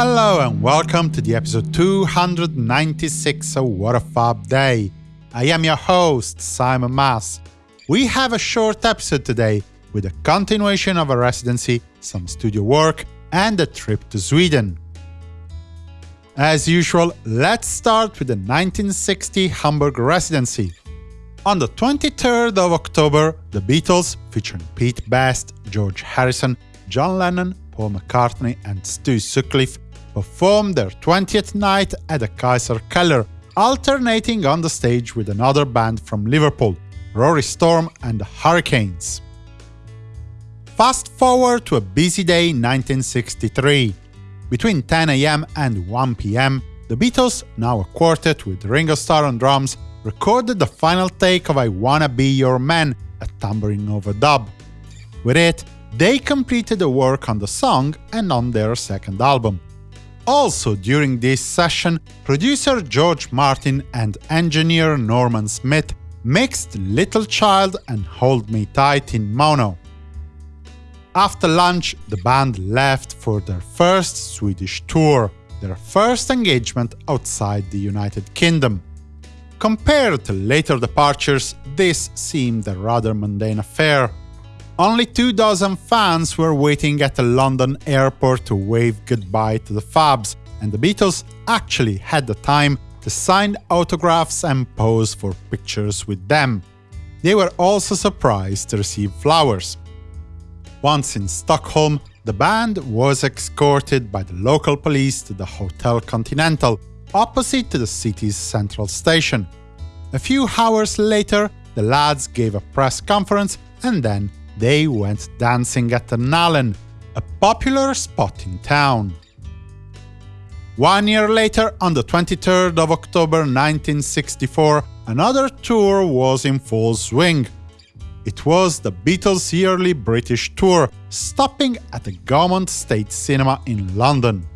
Hello and welcome to the episode 296 of What a Fab Day. I am your host, Simon Mas. We have a short episode today with a continuation of a residency, some studio work, and a trip to Sweden. As usual, let's start with the 1960 Hamburg residency. On the 23rd of October, the Beatles, featuring Pete Best, George Harrison, John Lennon, Paul McCartney and Stu Sutcliffe, performed their 20th night at the Kaiser Keller, alternating on the stage with another band from Liverpool, Rory Storm and the Hurricanes. Fast forward to a busy day in 1963. Between 10 am and 1 pm, the Beatles, now a quartet with Ringo Starr on drums, recorded the final take of I Wanna Be Your Man, a tambourine overdub. With it, they completed the work on the song and on their second album. Also during this session, producer George Martin and engineer Norman Smith mixed Little Child and Hold Me Tight in mono. After lunch, the band left for their first Swedish tour, their first engagement outside the United Kingdom. Compared to later departures, this seemed a rather mundane affair. Only two dozen fans were waiting at the London airport to wave goodbye to the Fabs, and the Beatles actually had the time to sign autographs and pose for pictures with them. They were also surprised to receive flowers. Once in Stockholm, the band was escorted by the local police to the Hotel Continental, opposite to the city's central station. A few hours later, the lads gave a press conference and then they went dancing at the Nalen, a popular spot in town. One year later, on the 23rd of October 1964, another tour was in full swing. It was the Beatles' yearly British tour, stopping at the Gaumont State Cinema in London.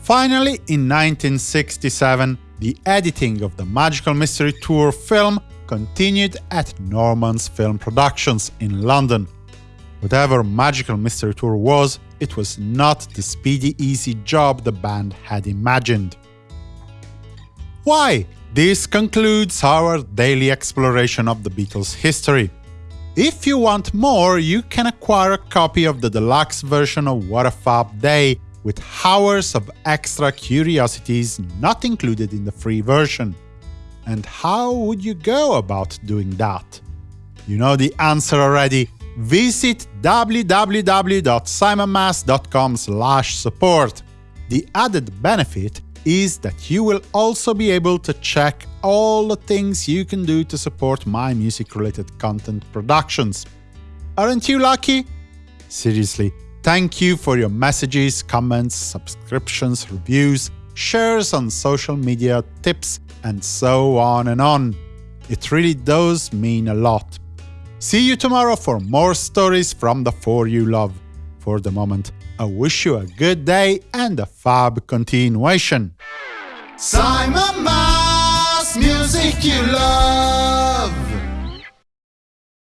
Finally, in 1967, the editing of the Magical Mystery Tour film continued at Norman's Film Productions in London. Whatever Magical Mystery Tour was, it was not the speedy easy job the band had imagined. Why? This concludes our daily exploration of the Beatles' history. If you want more, you can acquire a copy of the deluxe version of What a Fab Day, with hours of extra curiosities not included in the free version. And how would you go about doing that? You know the answer already. Visit www.simonmas.com support. The added benefit is that you will also be able to check all the things you can do to support my music-related content productions. Aren't you lucky? Seriously, thank you for your messages, comments, subscriptions, reviews, shares on social media, tips, and so on and on. It really does mean a lot. See you tomorrow for more stories from the four you love. For the moment, I wish you a good day and a fab continuation. Simon Mas, music you love.